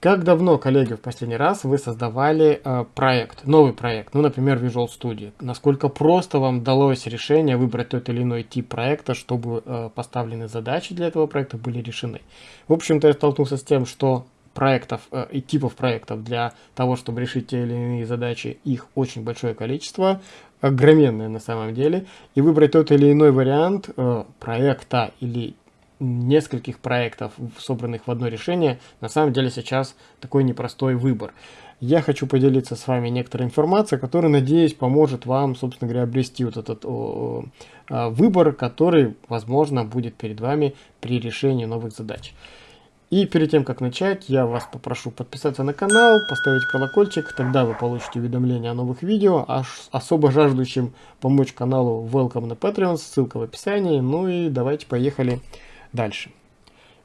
Как давно, коллеги, в последний раз вы создавали э, проект, новый проект, ну, например, Visual Studio? Насколько просто вам удалось решение выбрать тот или иной тип проекта, чтобы э, поставленные задачи для этого проекта были решены? В общем-то, я столкнулся с тем, что проектов э, и типов проектов для того, чтобы решить те или иные задачи, их очень большое количество, огроменное на самом деле, и выбрать тот или иной вариант э, проекта или нескольких проектов, собранных в одно решение, на самом деле сейчас такой непростой выбор. Я хочу поделиться с вами некоторой информацией, которая, надеюсь, поможет вам, собственно говоря, обрести вот этот о, о, выбор, который, возможно, будет перед вами при решении новых задач. И перед тем, как начать, я вас попрошу подписаться на канал, поставить колокольчик, тогда вы получите уведомления о новых видео, а особо жаждущим помочь каналу Welcome на Patreon, ссылка в описании. Ну и давайте поехали дальше.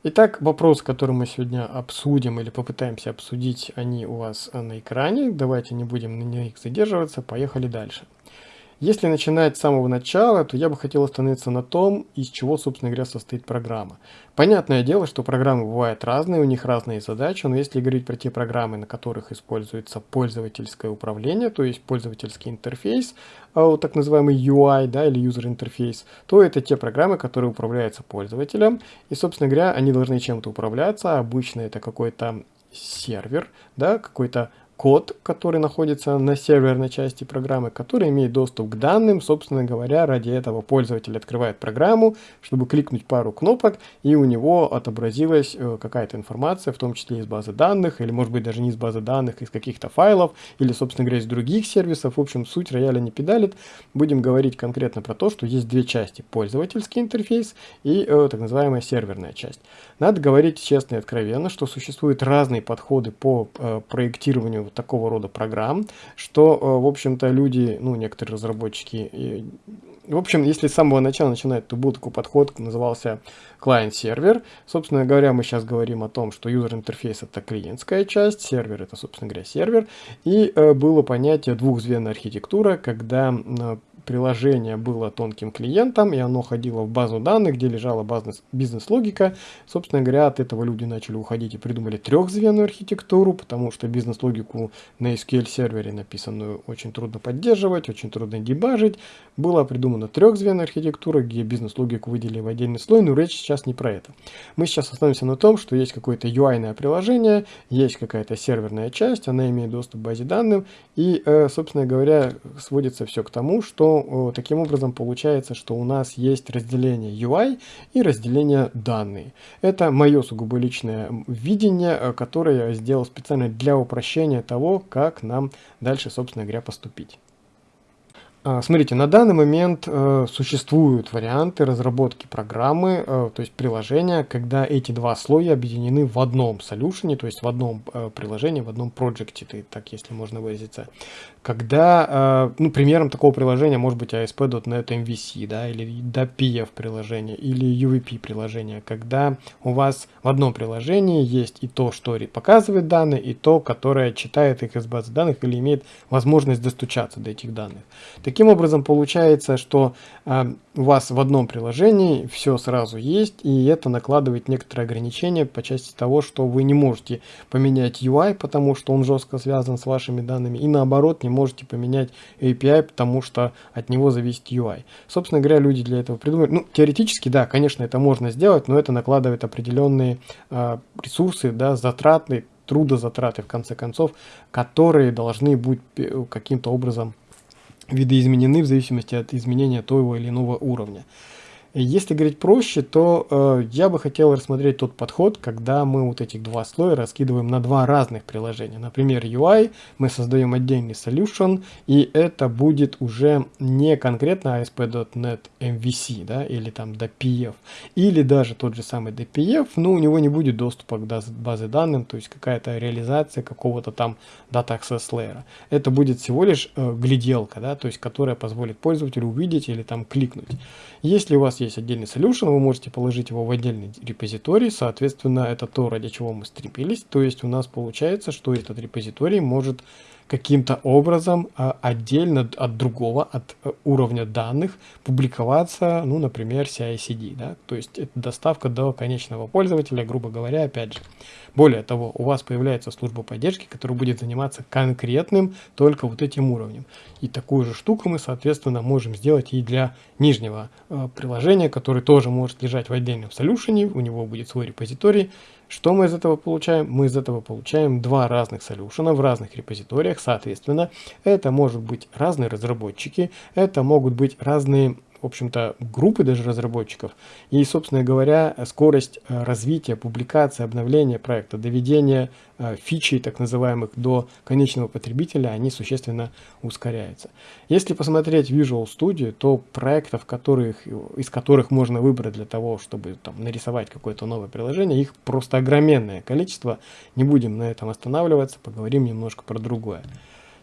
Итак, вопрос, который мы сегодня обсудим или попытаемся обсудить, они у вас на экране. Давайте не будем на них задерживаться, поехали дальше. Если начинать с самого начала, то я бы хотел остановиться на том, из чего, собственно говоря, состоит программа. Понятное дело, что программы бывают разные, у них разные задачи, но если говорить про те программы, на которых используется пользовательское управление, то есть пользовательский интерфейс, так называемый UI да, или User Interface, то это те программы, которые управляются пользователем, и, собственно говоря, они должны чем-то управляться, обычно это какой-то сервер, да, какой-то код, который находится на серверной части программы, который имеет доступ к данным. Собственно говоря, ради этого пользователь открывает программу, чтобы кликнуть пару кнопок, и у него отобразилась э, какая-то информация, в том числе из базы данных, или может быть даже не из базы данных, из каких-то файлов, или, собственно говоря, из других сервисов. В общем, суть рояля не педалит. Будем говорить конкретно про то, что есть две части. Пользовательский интерфейс и э, так называемая серверная часть. Надо говорить честно и откровенно, что существуют разные подходы по э, проектированию вот такого рода программ, что, э, в общем-то, люди, ну, некоторые разработчики, в общем, если с самого начала начинать, то был такой подход, назывался клиент-сервер. Собственно говоря, мы сейчас говорим о том, что user интерфейс это клиентская часть, сервер это, собственно говоря, сервер. И э, было понятие двухзвенная архитектура, когда приложение было тонким клиентом, и оно ходило в базу данных, где лежала бизнес-логика. Собственно говоря, от этого люди начали уходить и придумали трехзвенную архитектуру, потому что бизнес-логику на SQL-сервере написанную очень трудно поддерживать, очень трудно дебажить. Была придумана трехзвенная архитектура, где бизнес-логику выделили в отдельный слой, но речь сейчас не про это. Мы сейчас остановимся на том, что есть какое-то UI-ное приложение, есть какая-то серверная часть, она имеет доступ к базе данных, и, э, собственно говоря, сводится все к тому, что таким образом получается, что у нас есть разделение UI и разделение данные. Это мое сугубо личное видение, э, которое я сделал специально для упрощения того, как нам дальше, собственно говоря, поступить. А, смотрите, на данный момент э, существуют варианты разработки программы, э, то есть приложения, когда эти два слоя объединены в одном солюшене, то есть в одном э, приложении, в одном проекте, так если можно выразиться. Когда, ну, примером такого приложения может быть ASP.NET MVC, да, или DAPF приложение, или UVP приложение, когда у вас в одном приложении есть и то, что показывает данные, и то, которое читает их из базы данных или имеет возможность достучаться до этих данных. Таким образом, получается, что э, у вас в одном приложении все сразу есть, и это накладывает некоторые ограничения по части того, что вы не можете поменять UI, потому что он жестко связан с вашими данными, и наоборот, не можете поменять API, потому что от него зависит UI. Собственно говоря, люди для этого придумали. Ну, теоретически, да, конечно, это можно сделать, но это накладывает определенные э, ресурсы, да, затратные, трудозатраты, в конце концов, которые должны быть э, каким-то образом видоизменены в зависимости от изменения того или иного уровня. Если говорить проще, то э, я бы хотел рассмотреть тот подход, когда мы вот этих два слоя раскидываем на два разных приложения. Например, UI, мы создаем отдельный solution, и это будет уже не конкретно ASP.NET MVC, да, или там DPF, или даже тот же самый DPF, но у него не будет доступа к базе данных, то есть какая-то реализация какого-то там Data Access Layer. Это будет всего лишь э, гляделка, да, то есть которая позволит пользователю увидеть или там кликнуть. Если у вас есть отдельный solution, вы можете положить его в отдельный репозиторий, соответственно, это то, ради чего мы стремились, то есть у нас получается, что этот репозиторий может каким-то образом а, отдельно от другого, от э, уровня данных публиковаться, ну, например, CI-CD, да, то есть это доставка до конечного пользователя, грубо говоря, опять же. Более того, у вас появляется служба поддержки, которая будет заниматься конкретным только вот этим уровнем. И такую же штуку мы, соответственно, можем сделать и для нижнего э, приложения, которое тоже может лежать в отдельном солюшене, у него будет свой репозиторий, что мы из этого получаем? Мы из этого получаем два разных солюшена в разных репозиториях, соответственно. Это может быть разные разработчики, это могут быть разные в общем-то, группы даже разработчиков. И, собственно говоря, скорость э, развития, публикации, обновления проекта, доведения э, фичей, так называемых, до конечного потребителя, они существенно ускоряются. Если посмотреть Visual Studio, то проектов, которых, из которых можно выбрать для того, чтобы там, нарисовать какое-то новое приложение, их просто огроменное количество. Не будем на этом останавливаться, поговорим немножко про другое.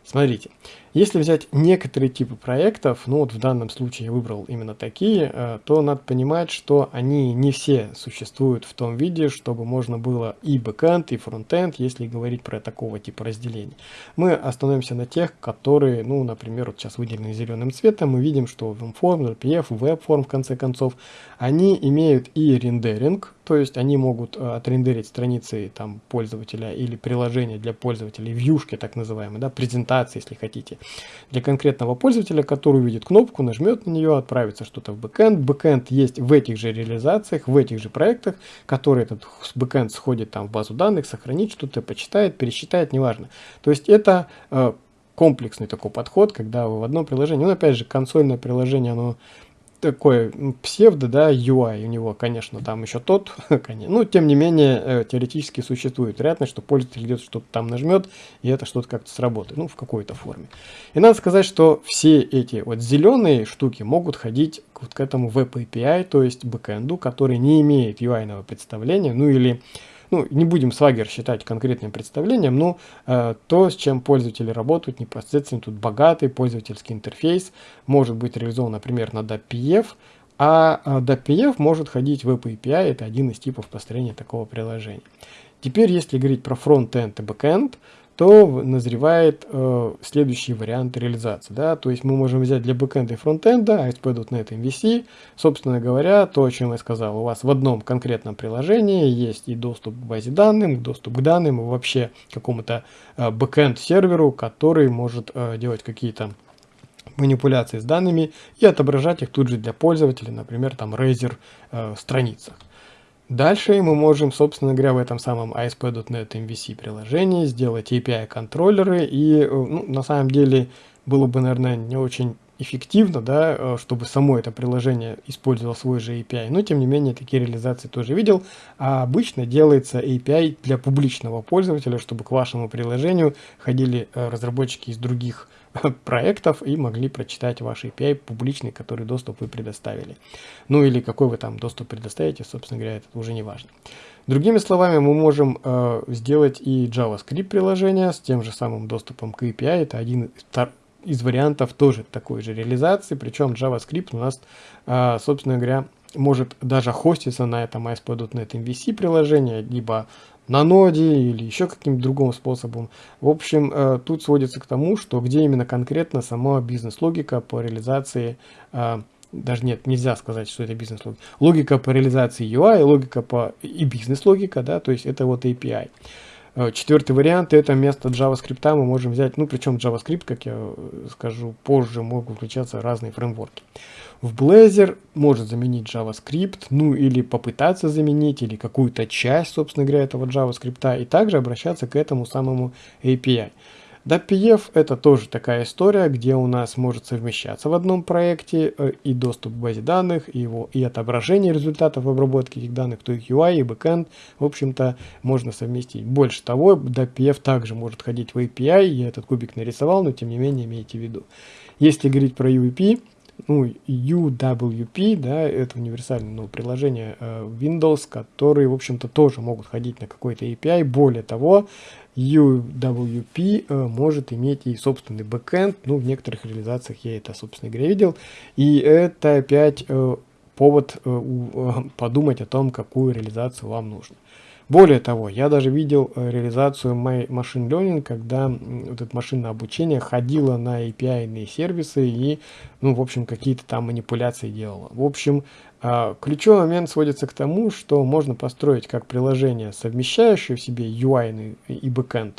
Смотрите, если взять некоторые типы проектов, ну вот в данном случае я выбрал именно такие, э, то надо понимать, что они не все существуют в том виде, чтобы можно было и бэкэнд, и фронтенд, если говорить про такого типа разделения. Мы остановимся на тех, которые, ну, например, вот сейчас выделены зеленым цветом, мы видим, что WebForm, RPF, WebForm, в конце концов, они имеют и рендеринг, то есть они могут э, отрендерить страницы там пользователя или приложения для пользователей, вьюшки так называемые, да, презентации, если хотите для конкретного пользователя, который увидит кнопку, нажмет на нее, отправится что-то в бэкэнд. Бэкэнд есть в этих же реализациях, в этих же проектах, которые этот бэкэнд сходит там в базу данных, сохранит что-то, почитает, пересчитает, неважно. То есть это э, комплексный такой подход, когда вы в одном приложении, ну опять же консольное приложение, оно такой псевдо, да, UI у него, конечно, там еще тот, ну, тем не менее, э, теоретически существует вероятность, что пользователь где-то что-то там нажмет, и это что-то как-то сработает, ну, в какой-то форме. И надо сказать, что все эти вот зеленые штуки могут ходить вот к этому Web API, то есть бэкэнду, который не имеет UI-ного представления, ну, или ну, не будем Swagger считать конкретным представлением, но э, то, с чем пользователи работают непосредственно, тут богатый пользовательский интерфейс, может быть реализован, например, на WPF, а WPF может ходить в API, это один из типов построения такого приложения. Теперь, если говорить про фронт-энд и бэк-энд, то назревает э, следующий вариант реализации. Да? То есть мы можем взять для бэкэнда и фронтенда ASP.NET MVC. Собственно говоря, то, о чем я сказал, у вас в одном конкретном приложении есть и доступ к базе данных, доступ к данным, и вообще какому-то э, бэкэнд серверу, который может э, делать какие-то манипуляции с данными и отображать их тут же для пользователя, например, там Razer э, страницах. Дальше мы можем, собственно говоря, в этом самом ASP.NET MVC приложении сделать API контроллеры и, э, ну, на самом деле, было бы, наверное, не очень эффективно, да, э, чтобы само это приложение использовало свой же API, но тем не менее такие реализации тоже видел, а обычно делается API для публичного пользователя, чтобы к вашему приложению ходили э, разработчики из других проектов и могли прочитать ваш API публичный, который доступ вы предоставили. Ну или какой вы там доступ предоставите, собственно говоря, это уже не важно. Другими словами, мы можем э, сделать и JavaScript приложение с тем же самым доступом к API. Это один из вариантов тоже такой же реализации, причем JavaScript у нас, э, собственно говоря, может даже хоститься на этом ASP.NET MVC приложение, либо на ноде или еще каким-то другим способом. В общем, э, тут сводится к тому, что где именно конкретно сама бизнес-логика по реализации, э, даже нет, нельзя сказать, что это бизнес-логика, логика по реализации UI, логика по и бизнес-логика, да, то есть это вот API. Э, четвертый вариант это вместо JavaScript мы можем взять, ну причем JavaScript, как я скажу позже, могут включаться разные фреймворки в Blazor может заменить JavaScript, ну или попытаться заменить, или какую-то часть, собственно говоря, этого JavaScript, и также обращаться к этому самому API. DAPF это тоже такая история, где у нас может совмещаться в одном проекте э, и доступ к базе данных, и, его, и отображение результатов обработки этих данных, то их UI и backend, в общем-то, можно совместить. Больше того, DAPF также может ходить в API, я этот кубик нарисовал, но тем не менее имейте в виду. Если говорить про UWP, ну, UWP, да, это универсальное ну, приложение э, Windows, которые, в общем-то, тоже могут ходить на какой-то API. Более того, UWP э, может иметь и собственный бэкэнд, ну, в некоторых реализациях я это, собственно говоря, видел. И это опять э, повод э, подумать о том, какую реализацию вам нужно. Более того, я даже видел реализацию машин learning, когда вот это машинное обучение ходило на API сервисы и, ну, в общем, какие-то там манипуляции делало. В общем, ключевой момент сводится к тому, что можно построить как приложение, совмещающее в себе UI и backend,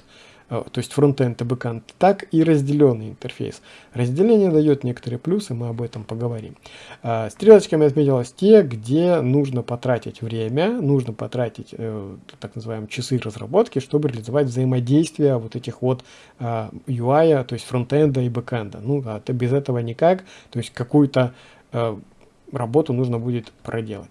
а, то есть фронтенд и бэкенд, так и разделенный интерфейс. Разделение дает некоторые плюсы, мы об этом поговорим. А, стрелочками отметилось те, где нужно потратить время, нужно потратить э, так называемые часы разработки, чтобы реализовать взаимодействие вот этих вот UI, то есть фронтенда и бэкенда. Ну, а без этого никак, то есть какую-то э, работу нужно будет проделать.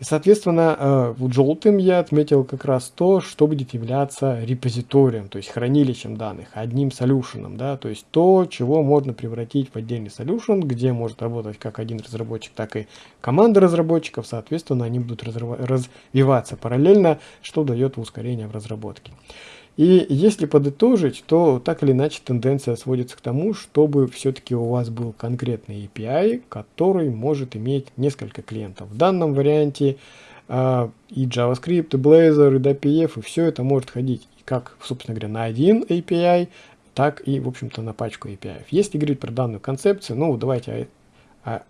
И, соответственно, э, желтым я отметил как раз то, что будет являться репозиторием, то есть хранилищем данных, одним solution ом, да, то есть то, чего можно превратить в отдельный solution, где может работать как один разработчик, так и команда разработчиков, соответственно, они будут развиваться параллельно, что дает ускорение в разработке. И если подытожить, то так или иначе тенденция сводится к тому, чтобы все-таки у вас был конкретный API, который может иметь несколько клиентов. В данном варианте э, и JavaScript, и Blazor, и DPF, и все это может ходить как, собственно говоря, на один API, так и, в общем-то, на пачку API. Если говорить про данную концепцию, ну, давайте а,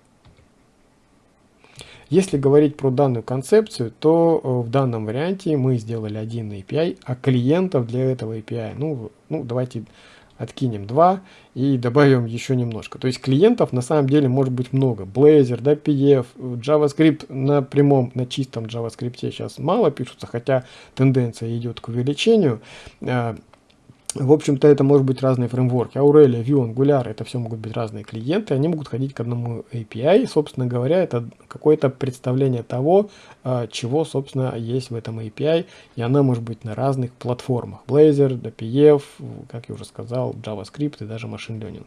если говорить про данную концепцию, то э, в данном варианте мы сделали один API, а клиентов для этого API, ну, ну давайте откинем 2 и добавим еще немножко. То есть клиентов на самом деле может быть много. Blazor, да, PDF, JavaScript на прямом, на чистом JavaScript сейчас мало пишутся, хотя тенденция идет к увеличению. В общем-то, это может быть разные фреймворки. Aurelia, Vue, Angular, это все могут быть разные клиенты. Они могут ходить к одному API. Собственно говоря, это какое-то представление того, а, чего, собственно, есть в этом API. И она может быть на разных платформах. Blazor, DPF, как я уже сказал, JavaScript и даже Machine Learning.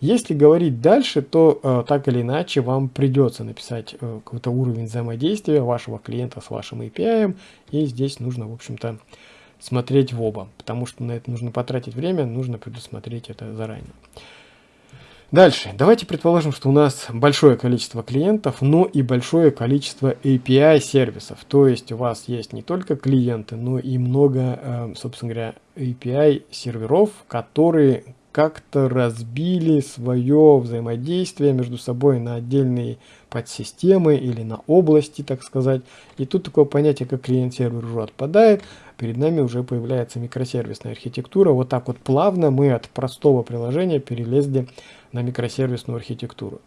Если говорить дальше, то э, так или иначе вам придется написать э, какой-то уровень взаимодействия вашего клиента с вашим API. И здесь нужно, в общем-то, смотреть в оба, потому что на это нужно потратить время, нужно предусмотреть это заранее. Дальше. Давайте предположим, что у нас большое количество клиентов, но и большое количество API сервисов. То есть у вас есть не только клиенты, но и много, э, собственно говоря, API серверов, которые как-то разбили свое взаимодействие между собой на отдельные подсистемы или на области, так сказать. И тут такое понятие, как клиент-сервер уже отпадает перед нами уже появляется микросервисная архитектура. Вот так вот плавно мы от простого приложения перелезли на микросервисную архитектуру.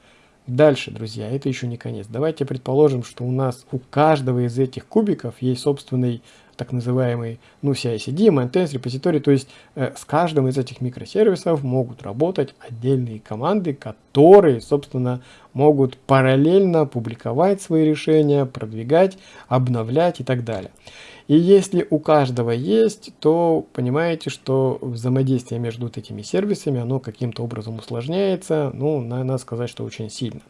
Дальше, друзья, это еще не конец. Давайте предположим, что у нас у каждого из этих кубиков есть собственный так называемый ну, CI-CD, maintains, репозиторий. То есть э, с каждым из этих микросервисов могут работать отдельные команды, которые, собственно, могут параллельно публиковать свои решения, продвигать, обновлять и так далее. И если у каждого есть, то понимаете, что взаимодействие между вот этими сервисами, оно каким-то образом усложняется, ну, надо сказать, что очень сильно.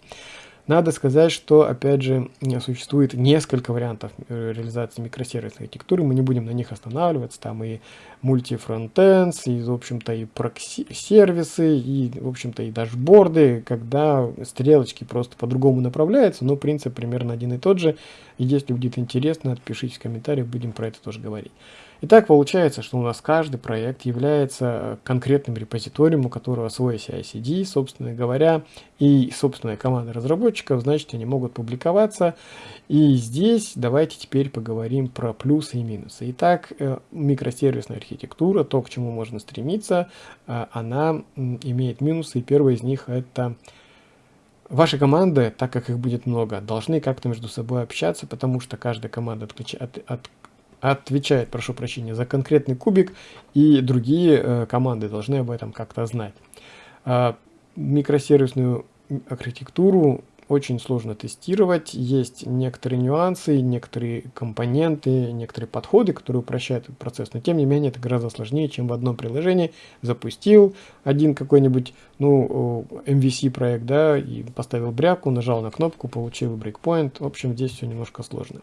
Надо сказать, что, опять же, существует несколько вариантов э, реализации микросервисной архитектуры. Мы не будем на них останавливаться. Там и мультифронтенс, и, в общем-то, и прокси-сервисы, и, в общем-то, и дашборды, когда стрелочки просто по-другому направляются, но принцип примерно один и тот же. И если будет интересно, отпишите в комментариях, будем про это тоже говорить. Итак, получается, что у нас каждый проект является конкретным репозиторием, у которого свой CI-CD, собственно говоря, и собственная команда разработчиков, значит, они могут публиковаться. И здесь давайте теперь поговорим про плюсы и минусы. Итак, э, микросервисная архитектура, то, к чему можно стремиться, э, она имеет минусы, и первый из них это Ваши команды, так как их будет много, должны как-то между собой общаться, потому что каждая команда отключ... от, от, отвечает, прошу прощения, за конкретный кубик, и другие э, команды должны об этом как-то знать. Э, микросервисную архитектуру очень сложно тестировать, есть некоторые нюансы, некоторые компоненты, некоторые подходы, которые упрощают этот процесс, но тем не менее это гораздо сложнее, чем в одном приложении запустил один какой-нибудь, ну, MVC проект, да, и поставил бряку, нажал на кнопку, получил брейкпоинт, в общем, здесь все немножко сложно.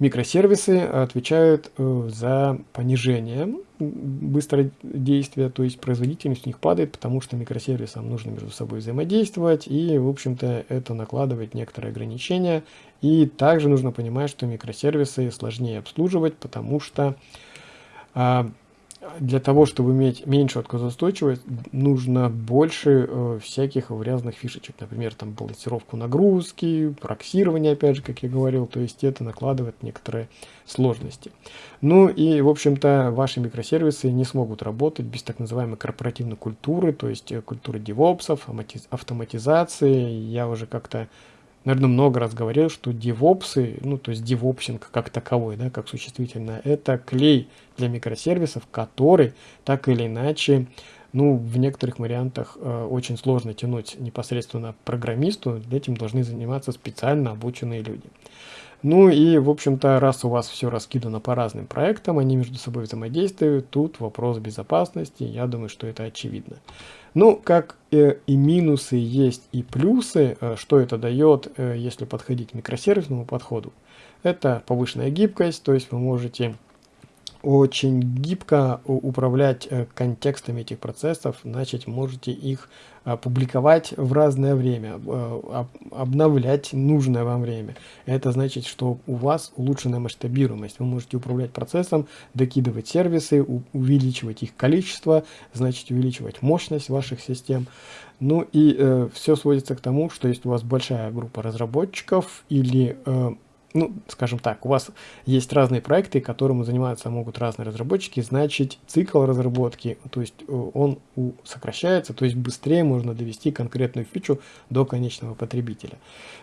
Микросервисы отвечают э, за понижение быстродействия, то есть производительность у них падает, потому что микросервисам нужно между собой взаимодействовать, и, в общем-то, это накладывает некоторые ограничения. И также нужно понимать, что микросервисы сложнее обслуживать, потому что а, для того, чтобы иметь меньшую отказоустойчивость, нужно больше э, всяких разных фишечек. Например, там балансировку нагрузки, проксирование, опять же, как я говорил. То есть это накладывает некоторые сложности. Ну и, в общем-то, ваши микросервисы не смогут работать без так называемой корпоративной культуры, то есть э, культуры девопсов, автоматизации. Я уже как-то наверное, много раз говорил, что девопсы, ну, то есть девопсинг как таковой, да, как существительное, это клей для микросервисов, который так или иначе, ну, в некоторых вариантах э, очень сложно тянуть непосредственно программисту, этим должны заниматься специально обученные люди. Ну и, в общем-то, раз у вас все раскидано по разным проектам, они между собой взаимодействуют, тут вопрос безопасности, я думаю, что это очевидно. Ну, как э, и минусы есть и плюсы, э, что это дает, э, если подходить к микросервисному подходу. Это повышенная гибкость, то есть вы можете очень гибко управлять э, контекстами этих процессов, значит, можете их а, публиковать в разное время, обновлять нужное вам время. Это значит, что у вас улучшенная масштабируемость. Вы можете управлять процессом, докидывать сервисы, увеличивать их количество, значит, увеличивать мощность ваших систем. Ну и э, все сводится к тому, что если у вас большая группа разработчиков или э, ну, скажем так, у вас есть разные проекты, которым заниматься могут разные разработчики, значит, цикл разработки, то есть э, он сокращается, то есть быстрее можно довести конкретную фичу до конечного потребителя.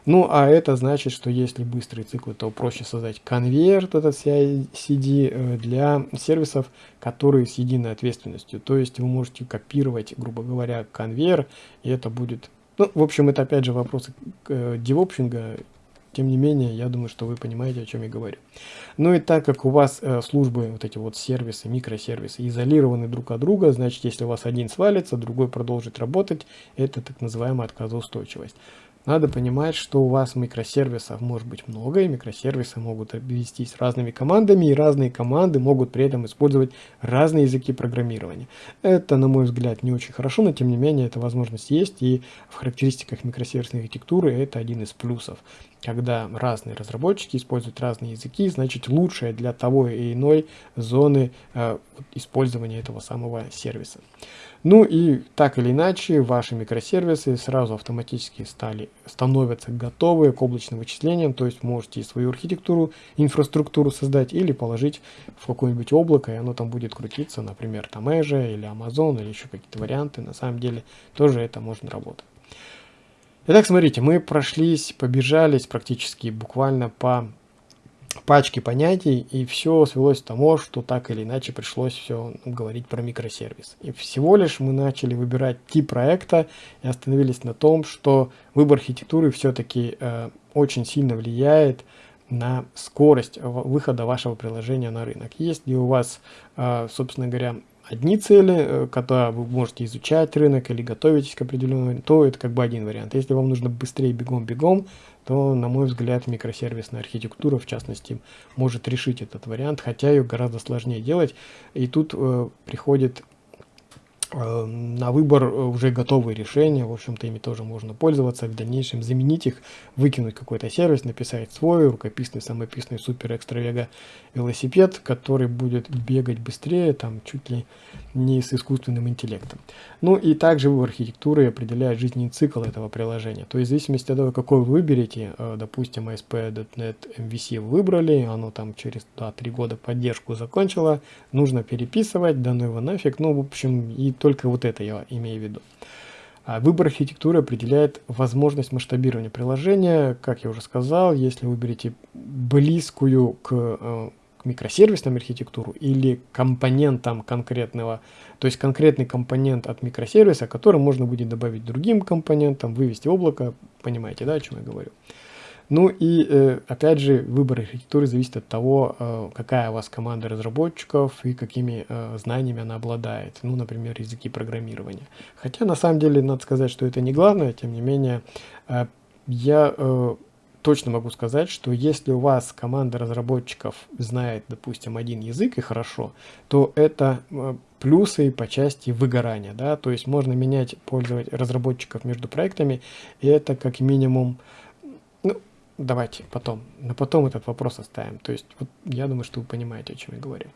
Ну, а это значит, что если быстрый цикл, то проще создать конверт этот CI-CD э, для сервисов, которые с единой ответственностью. То есть вы можете копировать, грубо говоря, конвейер, и это будет ну, в общем, это опять же вопросы э, девопшинга, тем не менее, я думаю, что вы понимаете, о чем я говорю. Ну и так как у вас э, службы, вот эти вот сервисы, микросервисы изолированы друг от друга, значит, если у вас один свалится, другой продолжит работать, это так называемая отказоустойчивость. Надо понимать, что у вас микросервисов может быть много, и микросервисы могут обвестись разными командами, и разные команды могут при этом использовать разные языки программирования. Это, на мой взгляд, не очень хорошо, но тем не менее эта возможность есть, и в характеристиках микросервисной архитектуры это один из плюсов. Когда разные разработчики используют разные языки, значит лучшее для того и иной зоны э, использования этого самого сервиса. Ну и так или иначе, ваши микросервисы сразу автоматически стали, становятся готовы к облачным вычислениям, то есть можете свою архитектуру, инфраструктуру создать или положить в какое-нибудь облако, и оно там будет крутиться, например, там Azure или Amazon или еще какие-то варианты. На самом деле тоже это можно работать. Итак, смотрите, мы прошлись, побежались практически буквально по пачки понятий, и все свелось к тому, что так или иначе пришлось все говорить про микросервис. И всего лишь мы начали выбирать тип проекта и остановились на том, что выбор архитектуры все-таки э, очень сильно влияет на скорость выхода вашего приложения на рынок. Если у вас, э, собственно говоря, одни цели, э, когда вы можете изучать рынок или готовитесь к определенному, то это как бы один вариант. Если вам нужно быстрее бегом-бегом, то, на мой взгляд, микросервисная архитектура, в частности, может решить этот вариант, хотя ее гораздо сложнее делать. И тут э, приходит на выбор э, уже готовые решения, в общем-то ими тоже можно пользоваться, в дальнейшем заменить их, выкинуть какой-то сервис, написать свой рукописный, самописный супер экстра вега велосипед, который будет бегать быстрее, там чуть ли не с искусственным интеллектом. Ну и также выбор архитектуры определяет жизненный цикл этого приложения. То есть в зависимости от того, какой вы выберете, э, допустим, ASP.NET MVC выбрали, оно там через 2-3 года поддержку закончило, нужно переписывать, да ну его нафиг, ну в общем и только вот это я имею в виду. А выбор архитектуры определяет возможность масштабирования приложения. Как я уже сказал, если выберете близкую к, э, к микросервисной архитектуру или компонентам конкретного, то есть конкретный компонент от микросервиса, который можно будет добавить другим компонентам, вывести облако, понимаете, да, о чем я говорю. Ну и э, опять же, выбор архитектуры зависит от того, э, какая у вас команда разработчиков и какими э, знаниями она обладает. Ну, например, языки программирования. Хотя на самом деле надо сказать, что это не главное, тем не менее, я точно могу сказать, что если у вас команда разработчиков знает, допустим, один язык и хорошо, то это плюсы по части выгорания, да, то есть можно менять пользователей, разработчиков между проектами, и это как минимум давайте потом, на потом этот вопрос оставим. То есть, вот я думаю, что вы понимаете, о чем я говорю.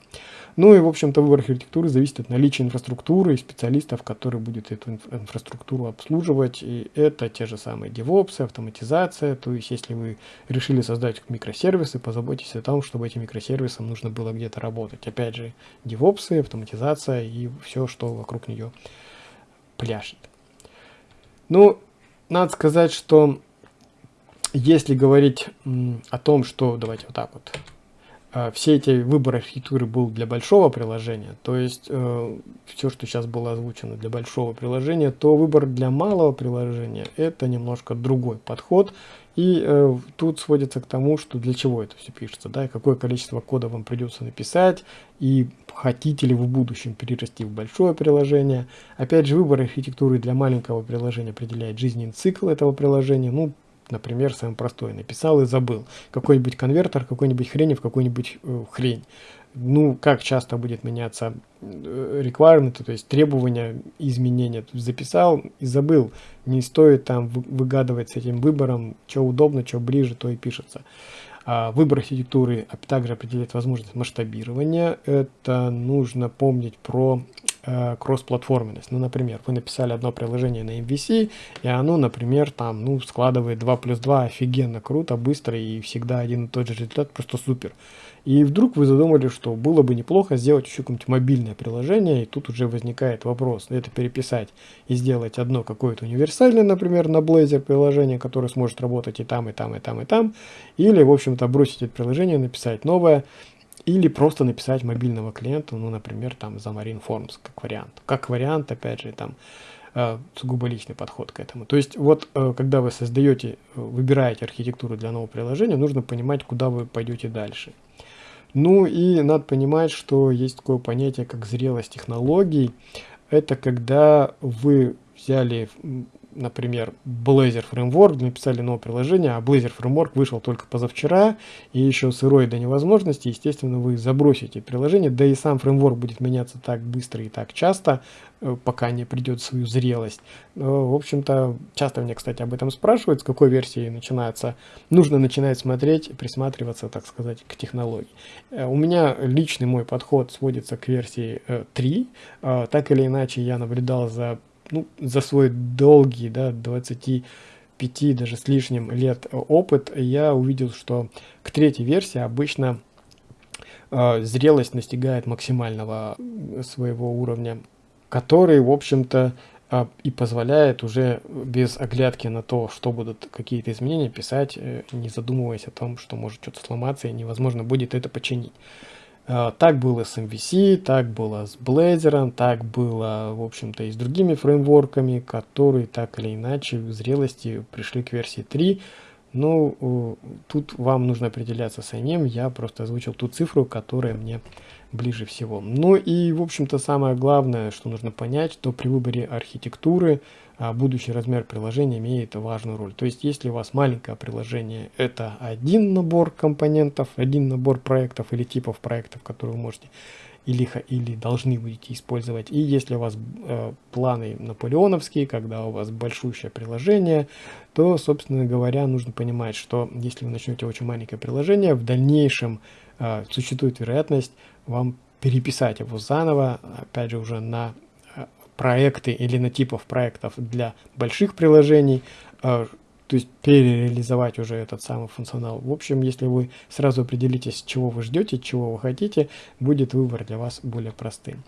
Ну и, в общем-то, выбор архитектуры зависит от наличия инфраструктуры и специалистов, которые будут эту инф инфраструктуру обслуживать. И это те же самые DevOps, автоматизация. То есть, если вы решили создать микросервисы, позаботьтесь о том, чтобы этим микросервисам нужно было где-то работать. Опять же, DevOps, автоматизация и все, что вокруг нее пляшет. Ну, надо сказать, что если говорить о том, что, давайте вот так вот, э, все эти выборы архитектуры был для большого приложения, то есть э, все, что сейчас было озвучено для большого приложения, то выбор для малого приложения это немножко другой подход. И э, тут сводится к тому, что для чего это все пишется, да, какое количество кода вам придется написать, и хотите ли вы в будущем перерасти в большое приложение. Опять же, выбор архитектуры для маленького приложения определяет жизненный цикл этого приложения. Ну, например, самый простой, написал и забыл. Какой-нибудь конвертер, какой-нибудь хрень в какую-нибудь э, хрень. Ну, как часто будет меняться э, requirement, то есть требования, изменения. Записал и забыл. Не стоит там выгадывать с этим выбором, что удобно, что ближе, то и пишется. А выбор архитектуры также определяет возможность масштабирования. Это нужно помнить про э, кроссплатформенность. Ну, например, вы написали одно приложение на MVC, и оно, например, там, ну, складывает 2 плюс 2 офигенно круто, быстро, и всегда один и тот же результат, просто супер. И вдруг вы задумали, что было бы неплохо сделать еще какое-нибудь мобильное приложение, и тут уже возникает вопрос, это переписать и сделать одно какое-то универсальное, например, на Blazor приложение, которое сможет работать и там, и там, и там, и там, или, в общем-то, бросить это приложение, написать новое, или просто написать мобильного клиента, ну, например, там, за Marine Forms, как вариант. Как вариант, опять же, там, э, сугубо личный подход к этому. То есть, вот, э, когда вы создаете, э, выбираете архитектуру для нового приложения, нужно понимать, куда вы пойдете дальше. Ну и надо понимать, что есть такое понятие, как зрелость технологий. Это когда вы взяли например, Blazor Framework, написали новое приложение, а Blazor Framework вышел только позавчера, и еще сырой до невозможности, естественно, вы забросите приложение, да и сам фреймворк будет меняться так быстро и так часто, э, пока не придет свою зрелость. В общем-то, часто мне, кстати, об этом спрашивают, с какой версии начинается. Нужно начинать смотреть, присматриваться, так сказать, к технологии. Э, у меня личный мой подход сводится к версии 3. Э, так или иначе, я наблюдал за ну, за свой долгий, да, 25 даже с лишним лет опыт, я увидел, что к третьей версии обычно э, зрелость настигает максимального своего уровня, который, в общем-то, э, и позволяет уже без оглядки на то, что будут какие-то изменения, писать, э, не задумываясь о том, что может что-то сломаться и невозможно будет это починить. А, так было с MVC, так было с Blazor, так было, в общем-то, и с другими фреймворками, которые так или иначе в зрелости пришли к версии 3. Ну, тут вам нужно определяться самим, я просто озвучил ту цифру, которая мне ближе всего. Ну и, в общем-то, самое главное, что нужно понять, что при выборе архитектуры а, будущий размер приложения имеет важную роль. То есть, если у вас маленькое приложение, это один набор компонентов, один набор проектов или типов проектов, которые вы можете или, или должны будете использовать. И если у вас э, планы наполеоновские, когда у вас большущее приложение, то, собственно говоря, нужно понимать, что если вы начнете очень маленькое приложение, в дальнейшем э, существует вероятность вам переписать его заново, опять же, уже на проекты или на типов проектов для больших приложений, э, то есть перереализовать уже этот самый функционал. В общем, если вы сразу определитесь, чего вы ждете, чего вы хотите, будет выбор для вас более простым.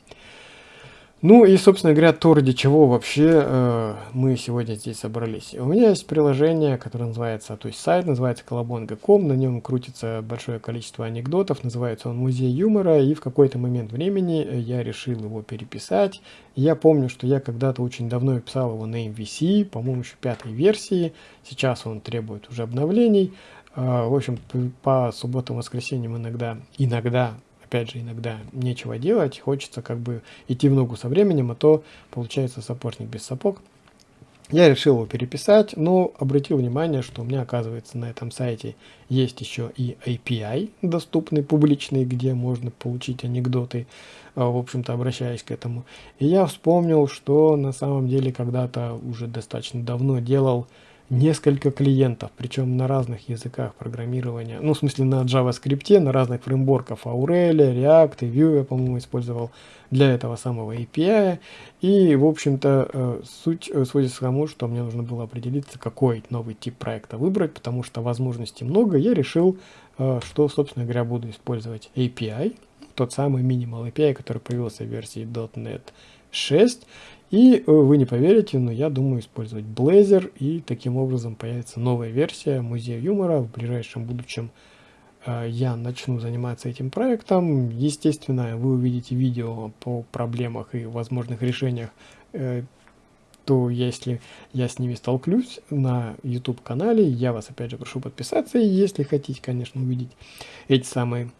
Ну и, собственно говоря, то, ради чего вообще э, мы сегодня здесь собрались. У меня есть приложение, которое называется, то есть сайт называется колобонга.ком, на нем крутится большое количество анекдотов, называется он «Музей юмора», и в какой-то момент времени я решил его переписать. Я помню, что я когда-то очень давно писал его на MVC, по-моему, еще пятой версии, сейчас он требует уже обновлений. Э, в общем, по субботам и воскресеньям иногда, иногда опять же, иногда нечего делать, хочется как бы идти в ногу со временем, а то получается сапожник без сапог. Я решил его переписать, но обратил внимание, что у меня, оказывается, на этом сайте есть еще и API доступный, публичный, где можно получить анекдоты, а, в общем-то, обращаясь к этому. И я вспомнил, что на самом деле когда-то уже достаточно давно делал несколько клиентов, причем на разных языках программирования, ну, в смысле на JavaScript, на разных фреймворках Aurelia, React и Vue я, по-моему, использовал для этого самого API. И, в общем-то, э, суть э, сводится к тому, что мне нужно было определиться, какой новый тип проекта выбрать, потому что возможностей много. Я решил, э, что, собственно говоря, буду использовать API, тот самый Minimal API, который появился в версии .NET 6. И вы не поверите, но я думаю использовать Blazor, и таким образом появится новая версия Музея юмора в ближайшем будущем Э, я начну заниматься этим проектом. Естественно, вы увидите видео по проблемах и возможных решениях, э, то если я с ними столкнусь на YouTube канале, я вас опять же прошу подписаться, если хотите, конечно, увидеть эти самые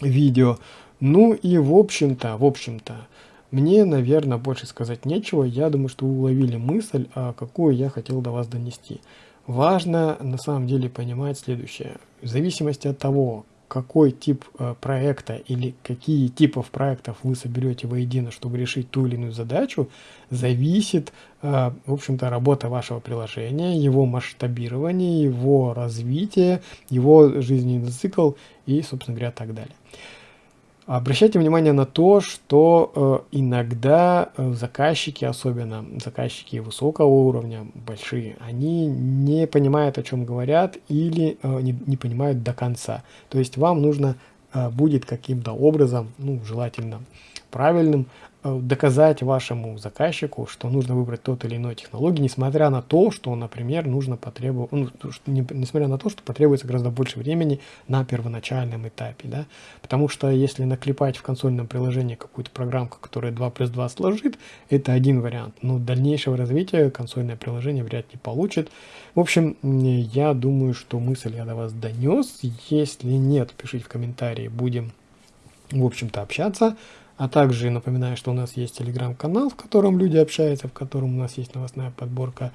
видео. Ну и в общем-то, в общем-то, мне, наверное, больше сказать нечего. Я думаю, что вы уловили мысль, а какую я хотел до вас донести. Важно на самом деле понимать следующее. В зависимости от того, какой тип э, проекта или какие типов проектов вы соберете воедино, чтобы решить ту или иную задачу, зависит, э, в общем-то, работа вашего приложения, его масштабирование, его развитие, его жизненный цикл и, собственно говоря, так далее. Обращайте внимание на то, что э, иногда э, заказчики, особенно заказчики высокого уровня, большие, они не понимают, о чем говорят или э, не, не понимают до конца. То есть вам нужно будет каким-то образом, ну, желательно правильным, доказать вашему заказчику, что нужно выбрать тот или иной технологию, несмотря на то, что, например, нужно потребовать, ну, не, несмотря на то, что потребуется гораздо больше времени на первоначальном этапе, да, потому что если наклепать в консольном приложении какую-то программку, которая 2 плюс 2 сложит, это один вариант, но дальнейшего развития консольное приложение вряд ли получит. В общем, я думаю, что мысль я до вас донес, если нет, пишите в комментарии, будем, в общем-то, общаться. А также напоминаю, что у нас есть телеграм-канал, в котором люди общаются, в котором у нас есть новостная подборка.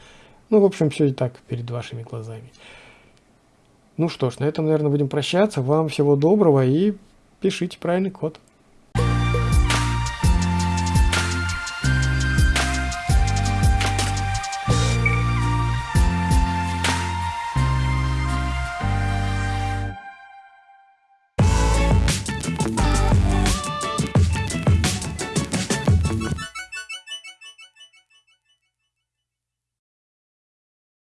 Ну, в общем, все и так перед вашими глазами. Ну что ж, на этом, наверное, будем прощаться. Вам всего доброго и пишите правильный код.